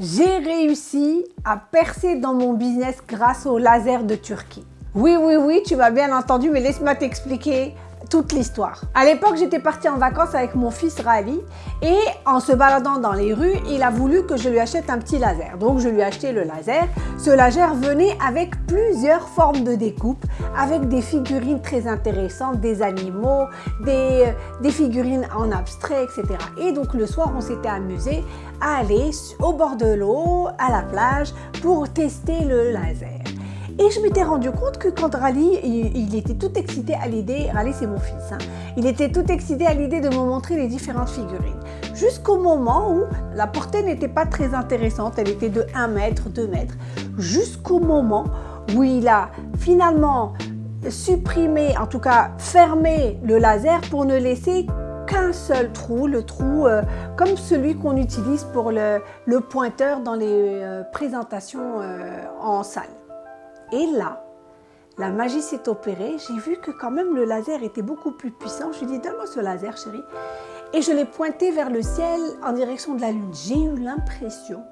J'ai réussi à percer dans mon business grâce au laser de Turquie. Oui, oui, oui, tu m'as bien entendu, mais laisse-moi t'expliquer toute l'histoire. À l'époque, j'étais partie en vacances avec mon fils Rally et en se baladant dans les rues, il a voulu que je lui achète un petit laser. Donc, je lui ai acheté le laser. Ce laser venait avec plusieurs formes de découpe, avec des figurines très intéressantes, des animaux, des, des figurines en abstrait, etc. Et donc, le soir, on s'était amusé à aller au bord de l'eau, à la plage, pour tester le laser. Et je m'étais rendu compte que quand Rally, il, était tout excité à l'idée, Rally c'est mon fils, hein, il était tout excité à l'idée de me montrer les différentes figurines. Jusqu'au moment où la portée n'était pas très intéressante, elle était de 1 mètre, 2 mètres. Jusqu'au moment où il a finalement supprimé, en tout cas fermé le laser pour ne laisser qu'un seul trou, le trou euh, comme celui qu'on utilise pour le, pointeur dans les euh, présentations euh, en salle. Et là, la magie s'est opérée. J'ai vu que quand même le laser était beaucoup plus puissant. Je lui ai dit, donne-moi ce laser, chérie. Et je l'ai pointé vers le ciel en direction de la Lune. J'ai eu l'impression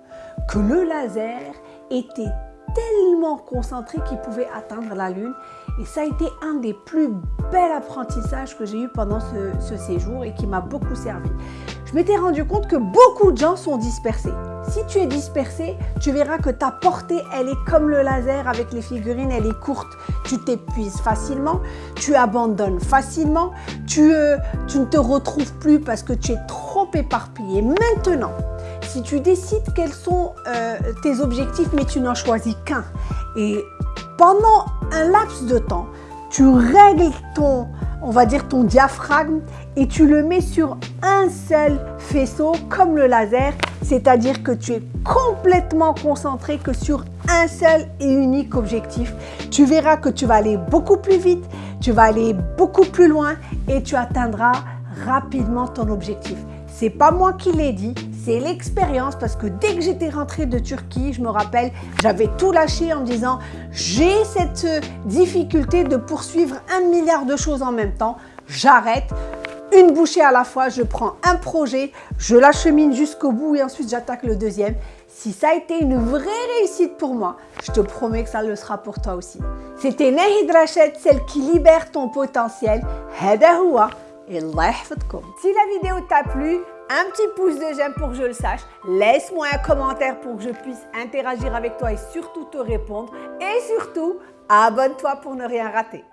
que le laser était tellement concentré qu'il pouvait atteindre la Lune. Et ça a été un des plus bels apprentissages que j'ai eu pendant ce, séjour et qui m'a beaucoup servi. Je m'étais rendu compte que beaucoup de gens sont dispersés. Si tu es dispersé, tu verras que ta portée, elle est comme le laser avec les figurines, elle est courte. Tu t'épuises facilement, tu abandonnes facilement, tu, euh, tu ne te retrouves plus parce que tu es trop éparpillé. Maintenant, si tu décides quels sont euh, tes objectifs, mais tu n'en choisis qu'un, et pendant un laps de temps, tu règles ton, on va dire ton diaphragme et tu le mets sur un seul faisceau comme le laser, c'est-à-dire que tu es complètement concentré que sur un seul et unique objectif. Tu verras que tu vas aller beaucoup plus vite, tu vas aller beaucoup plus loin et tu atteindras rapidement ton objectif. C'est pas moi qui l'ai dit, c'est l'expérience parce que dès que j'étais rentrée de Turquie, je me rappelle, j'avais tout lâché en me disant j'ai cette difficulté de poursuivre un milliard de choses en même temps, j'arrête, une bouchée à la fois, je prends un projet, je l'achemine jusqu'au bout et ensuite j'attaque le deuxième. Si ça a été une vraie réussite pour moi, je te promets que ça le sera pour toi aussi. C'était Nahid Rachet, celle qui libère ton potentiel. Et Si la vidéo t'a plu, un petit pouce de j'aime pour que je le sache, laisse-moi un commentaire pour que je puisse interagir avec toi et surtout te répondre. Et surtout, abonne-toi pour ne rien rater.